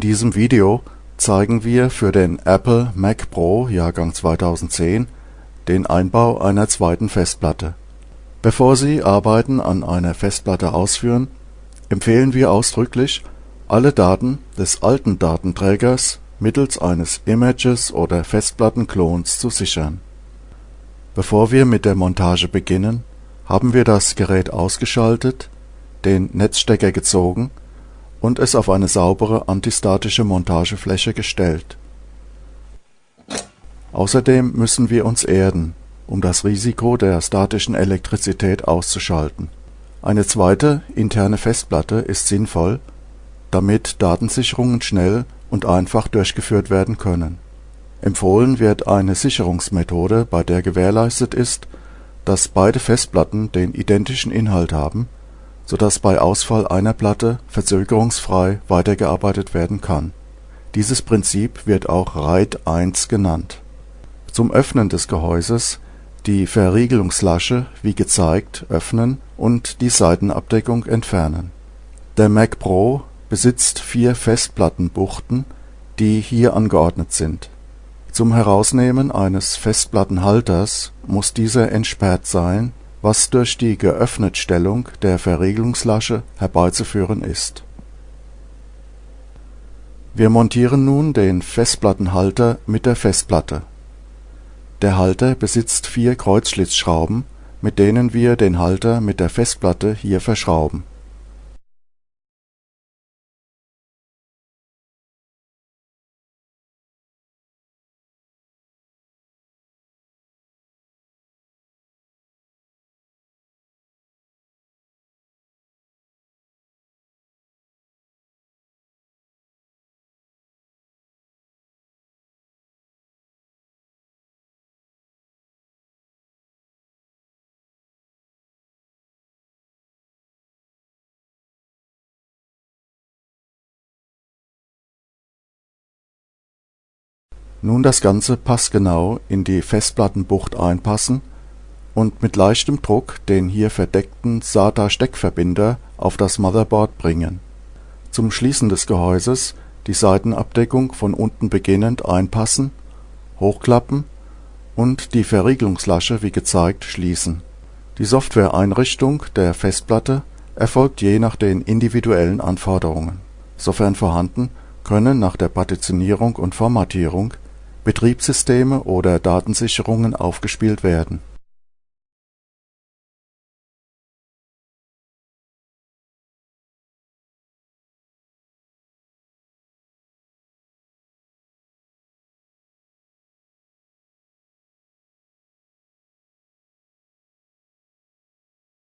diesem Video zeigen wir für den Apple Mac Pro Jahrgang 2010 den Einbau einer zweiten Festplatte. Bevor Sie Arbeiten an einer Festplatte ausführen, empfehlen wir ausdrücklich, alle Daten des alten Datenträgers mittels eines Images oder Festplattenklons zu sichern. Bevor wir mit der Montage beginnen, haben wir das Gerät ausgeschaltet, den Netzstecker gezogen und es auf eine saubere antistatische Montagefläche gestellt. Außerdem müssen wir uns erden, um das Risiko der statischen Elektrizität auszuschalten. Eine zweite interne Festplatte ist sinnvoll, damit Datensicherungen schnell und einfach durchgeführt werden können. Empfohlen wird eine Sicherungsmethode, bei der gewährleistet ist, dass beide Festplatten den identischen Inhalt haben so dass bei Ausfall einer Platte verzögerungsfrei weitergearbeitet werden kann. Dieses Prinzip wird auch RAID 1 genannt. Zum Öffnen des Gehäuses die Verriegelungslasche wie gezeigt öffnen und die Seitenabdeckung entfernen. Der Mac Pro besitzt vier Festplattenbuchten, die hier angeordnet sind. Zum Herausnehmen eines Festplattenhalters muss dieser entsperrt sein was durch die Geöffnetstellung der Verriegelungslasche herbeizuführen ist. Wir montieren nun den Festplattenhalter mit der Festplatte. Der Halter besitzt vier Kreuzschlitzschrauben, mit denen wir den Halter mit der Festplatte hier verschrauben Nun das Ganze passgenau in die Festplattenbucht einpassen und mit leichtem Druck den hier verdeckten SATA-Steckverbinder auf das Motherboard bringen. Zum Schließen des Gehäuses die Seitenabdeckung von unten beginnend einpassen, hochklappen und die Verriegelungslasche wie gezeigt schließen. Die Softwareeinrichtung der Festplatte erfolgt je nach den individuellen Anforderungen. Sofern vorhanden, können nach der Partitionierung und Formatierung Betriebssysteme oder Datensicherungen aufgespielt werden